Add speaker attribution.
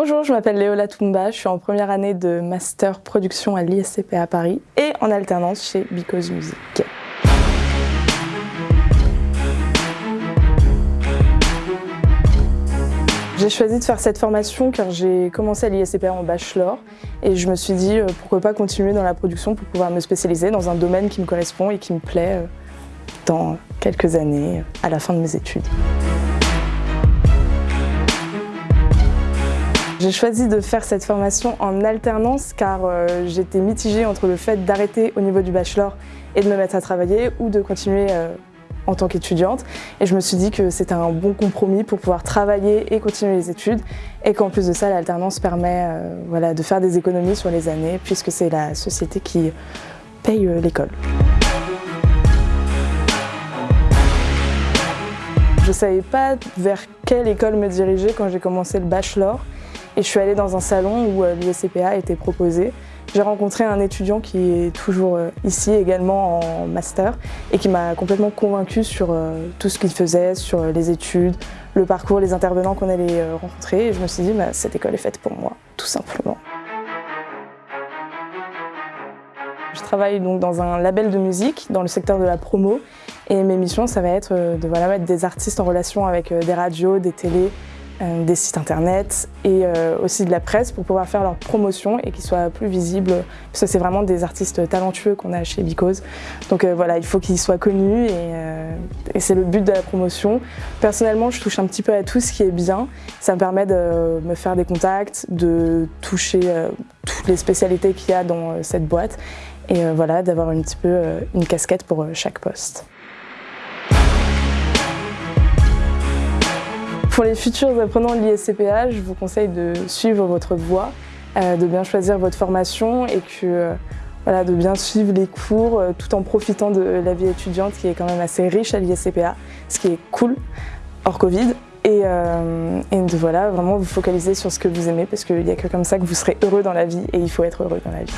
Speaker 1: Bonjour, je m'appelle Léola Toumba, je suis en première année de Master Production à l'ISCP à Paris et en alternance chez Because Music. J'ai choisi de faire cette formation car j'ai commencé à l'ISCP en bachelor et je me suis dit euh, pourquoi pas continuer dans la production pour pouvoir me spécialiser dans un domaine qui me correspond et qui me plaît euh, dans quelques années à la fin de mes études. J'ai choisi de faire cette formation en alternance car euh, j'étais mitigée entre le fait d'arrêter au niveau du bachelor et de me mettre à travailler ou de continuer euh, en tant qu'étudiante. Et je me suis dit que c'était un bon compromis pour pouvoir travailler et continuer les études et qu'en plus de ça, l'alternance permet euh, voilà, de faire des économies sur les années puisque c'est la société qui paye l'école. Je ne savais pas vers quelle école me diriger quand j'ai commencé le bachelor. Et je suis allée dans un salon où euh, l'ISCPA était proposé. J'ai rencontré un étudiant qui est toujours euh, ici également en master et qui m'a complètement convaincue sur euh, tout ce qu'il faisait, sur les études, le parcours, les intervenants qu'on allait rencontrer. Et je me suis dit, bah, cette école est faite pour moi, tout simplement. Je travaille donc dans un label de musique dans le secteur de la promo et mes missions ça va être de mettre des artistes en relation avec des radios, des télés, des sites internet et euh, aussi de la presse pour pouvoir faire leur promotion et qu'ils soient plus visibles parce que c'est vraiment des artistes talentueux qu'on a chez Because. Donc euh, voilà, il faut qu'ils soient connus et, c'est le but de la promotion. Personnellement, je touche un petit peu à tout ce qui est bien. Ça me permet de me faire des contacts, de toucher toutes les spécialités qu'il y a dans cette boîte et voilà, d'avoir un petit peu une casquette pour chaque poste. Pour les futurs apprenants de l'ISCPA, je vous conseille de suivre votre voie, euh, de bien choisir votre formation et que, euh, voilà, de bien suivre les cours euh, tout en profitant de la vie étudiante qui est quand même assez riche à l'ISCPA, ce qui est cool hors Covid. Et, de voilà, vraiment vous focaliser sur ce que vous aimez parce qu'il n'y a que comme ça que vous serez heureux dans la vie et il faut être heureux dans la vie.